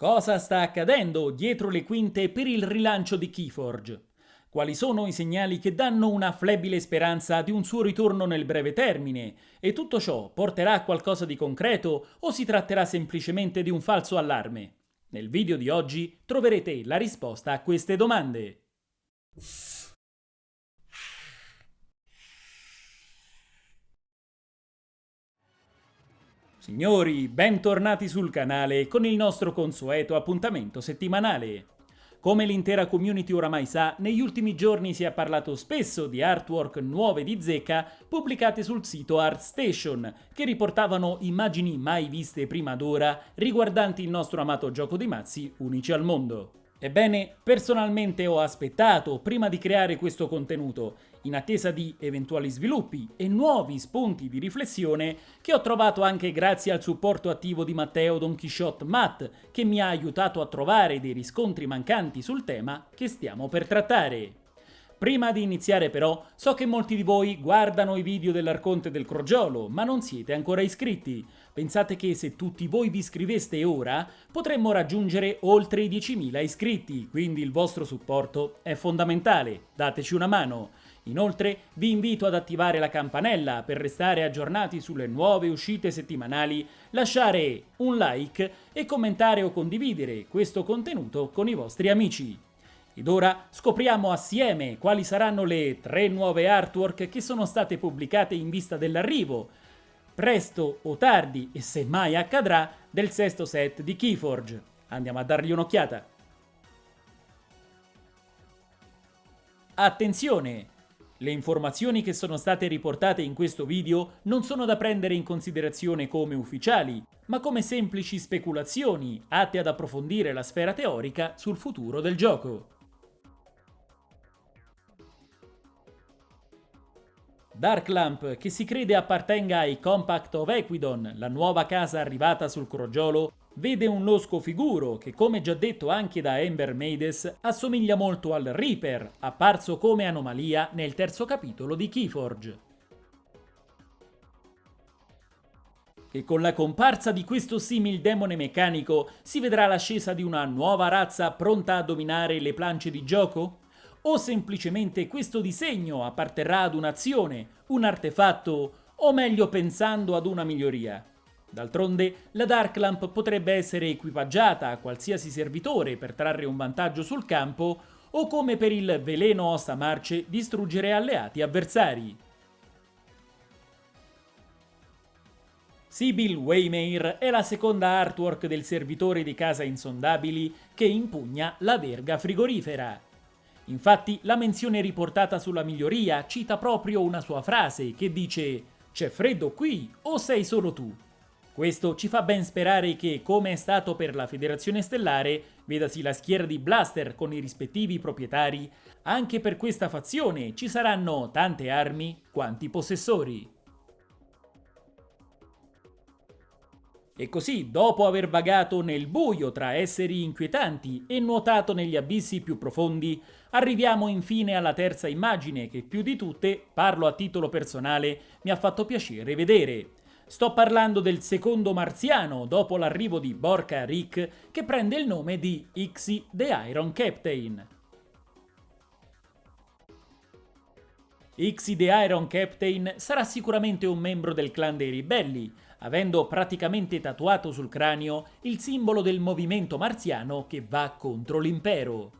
Cosa sta accadendo dietro le quinte per il rilancio di Keyforge? Quali sono i segnali che danno una flebile speranza di un suo ritorno nel breve termine? E tutto ciò porterà a qualcosa di concreto o si tratterà semplicemente di un falso allarme? Nel video di oggi troverete la risposta a queste domande. Signori, bentornati sul canale con il nostro consueto appuntamento settimanale. Come l'intera community oramai sa, negli ultimi giorni si è parlato spesso di artwork nuove di Zecca pubblicate sul sito ArtStation, che riportavano immagini mai viste prima d'ora riguardanti il nostro amato gioco di mazzi unici al mondo. Ebbene, personalmente ho aspettato prima di creare questo contenuto, in attesa di eventuali sviluppi e nuovi spunti di riflessione che ho trovato anche grazie al supporto attivo di Matteo Don Quixote Matt, che mi ha aiutato a trovare dei riscontri mancanti sul tema che stiamo per trattare. Prima di iniziare però, so che molti di voi guardano i video dell'Arconte del Crogiolo, ma non siete ancora iscritti. Pensate che se tutti voi vi iscriveste ora, potremmo raggiungere oltre i 10.000 iscritti, quindi il vostro supporto è fondamentale, dateci una mano. Inoltre vi invito ad attivare la campanella per restare aggiornati sulle nuove uscite settimanali, lasciare un like e commentare o condividere questo contenuto con i vostri amici. Ed ora scopriamo assieme quali saranno le tre nuove artwork che sono state pubblicate in vista dell'arrivo, presto o tardi e se mai accadrà, del sesto set di Keyforge. Andiamo a dargli un'occhiata. Attenzione! Le informazioni che sono state riportate in questo video non sono da prendere in considerazione come ufficiali, ma come semplici speculazioni atte ad approfondire la sfera teorica sul futuro del gioco. Darklamp, che si crede appartenga ai Compact of Equidon, la nuova casa arrivata sul crogiolo, vede un losco figuro che, come già detto anche da Ember Maides, assomiglia molto al Reaper, apparso come anomalia nel terzo capitolo di Keyforge. E con la comparsa di questo simil demone meccanico si vedrà l'ascesa di una nuova razza pronta a dominare le planche di gioco? O semplicemente questo disegno apparterrà ad un'azione, un artefatto, o meglio pensando ad una miglioria. D'altronde, la Dark Lamp potrebbe essere equipaggiata a qualsiasi servitore per trarre un vantaggio sul campo, o come per il veleno ossa marce distruggere alleati avversari. Sibyl Waymare è la seconda artwork del servitore di casa insondabili che impugna la verga frigorifera. Infatti la menzione riportata sulla miglioria cita proprio una sua frase che dice «C'è freddo qui o sei solo tu?» Questo ci fa ben sperare che, come è stato per la Federazione Stellare, vedasi la schiera di Blaster con i rispettivi proprietari, anche per questa fazione ci saranno tante armi quanti possessori. E così, dopo aver vagato nel buio tra esseri inquietanti e nuotato negli abissi più profondi, arriviamo infine alla terza immagine che più di tutte, parlo a titolo personale, mi ha fatto piacere vedere. Sto parlando del secondo marziano dopo l'arrivo di Borka Rick che prende il nome di Ixi the Iron Captain. Ixi the Iron Captain sarà sicuramente un membro del clan dei ribelli, avendo praticamente tatuato sul cranio il simbolo del movimento marziano che va contro l'impero.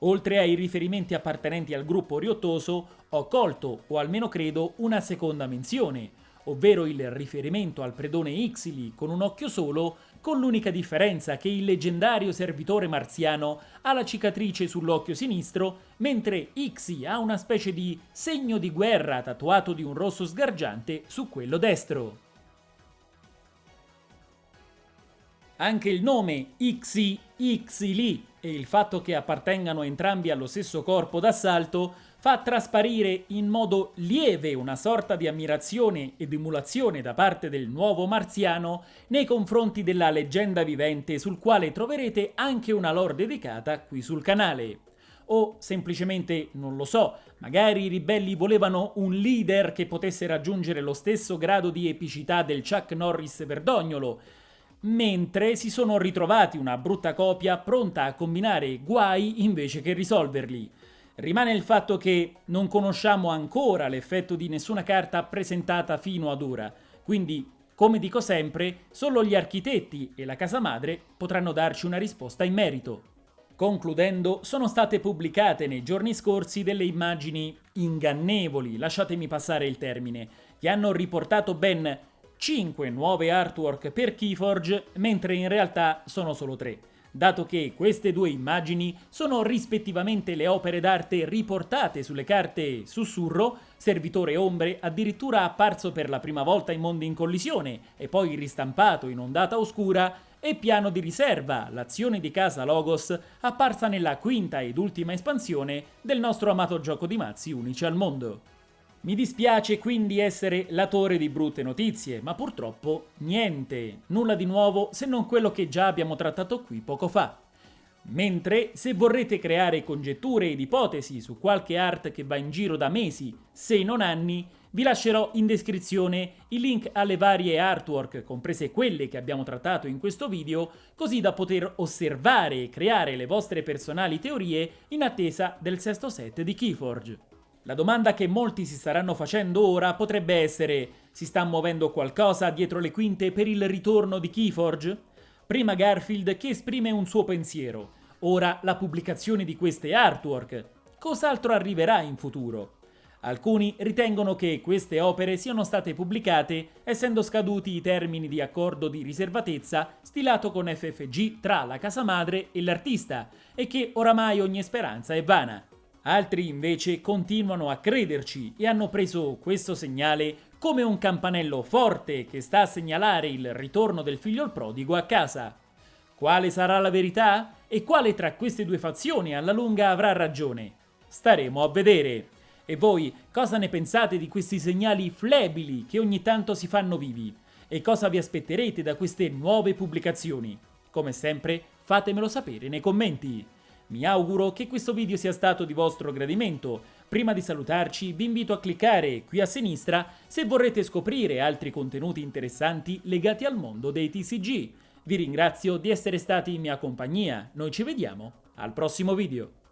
Oltre ai riferimenti appartenenti al gruppo riottoso, ho colto, o almeno credo, una seconda menzione, ovvero il riferimento al predone Ixili con un occhio solo, con l'unica differenza che il leggendario servitore marziano ha la cicatrice sull'occhio sinistro, mentre Ixi ha una specie di segno di guerra tatuato di un rosso sgargiante su quello destro. Anche il nome Ixili e il fatto che appartengano entrambi allo stesso corpo d'assalto fa trasparire in modo lieve una sorta di ammirazione ed emulazione da parte del nuovo marziano nei confronti della leggenda vivente sul quale troverete anche una lore dedicata qui sul canale. O semplicemente, non lo so, magari i ribelli volevano un leader che potesse raggiungere lo stesso grado di epicità del Chuck Norris verdognolo, mentre si sono ritrovati una brutta copia pronta a combinare guai invece che risolverli. Rimane il fatto che non conosciamo ancora l'effetto di nessuna carta presentata fino ad ora, quindi, come dico sempre, solo gli architetti e la casa madre potranno darci una risposta in merito. Concludendo, sono state pubblicate nei giorni scorsi delle immagini ingannevoli, lasciatemi passare il termine, che hanno riportato ben 5 nuove artwork per Keyforge, mentre in realtà sono solo 3 dato che queste due immagini sono rispettivamente le opere d'arte riportate sulle carte Sussurro, Servitore Ombre addirittura apparso per la prima volta in Mondi in Collisione e poi ristampato in Ondata Oscura, e Piano di Riserva, l'azione di casa Logos, apparsa nella quinta ed ultima espansione del nostro amato gioco di mazzi unici al mondo. Mi dispiace quindi essere latore di brutte notizie, ma purtroppo niente, nulla di nuovo se non quello che già abbiamo trattato qui poco fa. Mentre, se vorrete creare congetture ed ipotesi su qualche art che va in giro da mesi, se non anni, vi lascerò in descrizione i link alle varie artwork, comprese quelle che abbiamo trattato in questo video, così da poter osservare e creare le vostre personali teorie in attesa del sesto set di Keyforge. La domanda che molti si staranno facendo ora potrebbe essere si sta muovendo qualcosa dietro le quinte per il ritorno di Keyforge? Prima Garfield che esprime un suo pensiero, ora la pubblicazione di queste artwork. Cos'altro arriverà in futuro? Alcuni ritengono che queste opere siano state pubblicate essendo scaduti i termini di accordo di riservatezza stilato con FFG tra la casa madre e l'artista e che oramai ogni speranza è vana. Altri invece continuano a crederci e hanno preso questo segnale come un campanello forte che sta a segnalare il ritorno del figlio prodigo a casa. Quale sarà la verità? E quale tra queste due fazioni alla lunga avrà ragione? Staremo a vedere. E voi cosa ne pensate di questi segnali flebili che ogni tanto si fanno vivi? E cosa vi aspetterete da queste nuove pubblicazioni? Come sempre fatemelo sapere nei commenti. Mi auguro che questo video sia stato di vostro gradimento. Prima di salutarci vi invito a cliccare qui a sinistra se vorrete scoprire altri contenuti interessanti legati al mondo dei TCG. Vi ringrazio di essere stati in mia compagnia, noi ci vediamo al prossimo video.